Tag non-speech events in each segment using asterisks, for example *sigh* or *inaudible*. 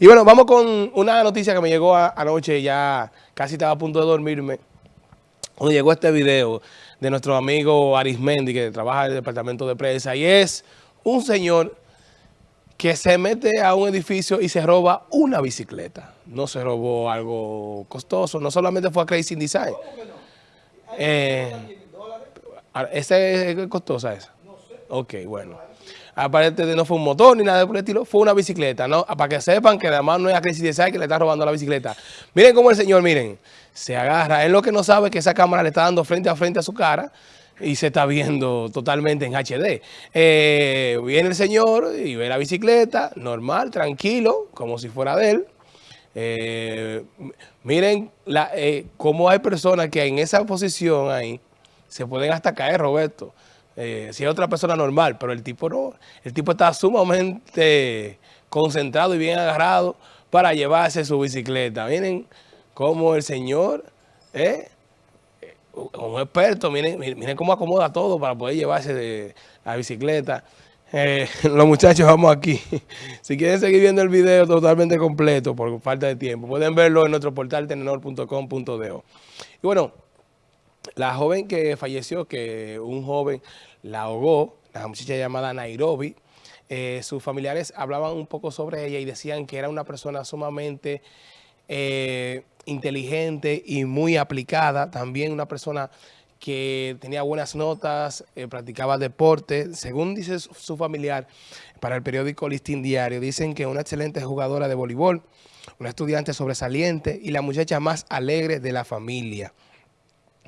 Y bueno, vamos con una noticia que me llegó anoche, ya casi estaba a punto de dormirme. Cuando llegó este video de nuestro amigo Arismendi, que trabaja en el departamento de prensa, y es un señor que se mete a un edificio y se roba una bicicleta. No se robó algo costoso, no solamente fue a Crazy Design. Eh, ¿Ese es costosa esa? No sé. Ok, bueno aparte de no fue un motor ni nada por el estilo, fue una bicicleta, ¿no? Para que sepan que además no es a Crisis Design que le está robando la bicicleta. Miren cómo el señor, miren, se agarra. Él lo que no sabe que esa cámara le está dando frente a frente a su cara y se está viendo totalmente en HD. Eh, viene el señor y ve la bicicleta, normal, tranquilo, como si fuera de él. Eh, miren eh, cómo hay personas que en esa posición ahí se pueden hasta caer, Roberto. Eh, si es otra persona normal, pero el tipo no. El tipo está sumamente concentrado y bien agarrado para llevarse su bicicleta. Miren cómo el señor, eh, como experto, miren, miren cómo acomoda todo para poder llevarse la bicicleta. Eh, *laughs* los muchachos vamos aquí. *laughs* Si quieren seguir viendo el video totalmente completo por falta de tiempo, pueden verlo en nuestro portal tenedor.com.do. Y bueno, la joven que falleció, que un joven la ahogó, la muchacha llamada Nairobi, eh, sus familiares hablaban un poco sobre ella y decían que era una persona sumamente eh, inteligente y muy aplicada, también una persona que tenía buenas notas, eh, practicaba deporte. Según dice su, familiar, para el periódico Listín Diario, dicen que una excelente jugadora de voleibol, una estudiante sobresaliente y la muchacha más alegre de la familia.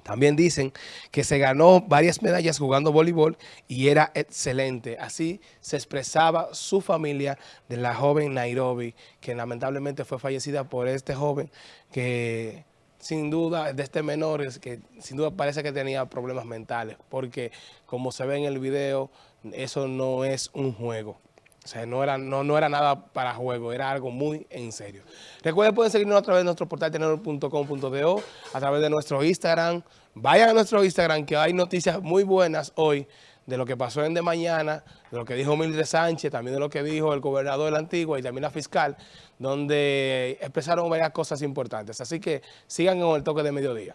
También dicen que se ganó varias medallas jugando voleibol y era excelente. Así se expresaba su familia de la joven Nairobi, que lamentablemente fue fallecida por este joven que sin duda, de este menor, es que sin duda parece que tenía problemas mentales, porque como se ve en el video, eso no es un juego. O sea, no era, no, no era nada para juego, era algo muy en serio. Recuerden, pueden seguirnos a través de nuestro portal tenedor.com.do, a través de nuestro Instagram. Vayan a nuestro Instagram que hay noticias muy buenas hoy de lo que pasó en de mañana, de lo que dijo Mildred Sánchez, también de lo que dijo el gobernador de la Antigua y también la fiscal, donde expresaron varias cosas importantes. Así que sigan con el toque de mediodía.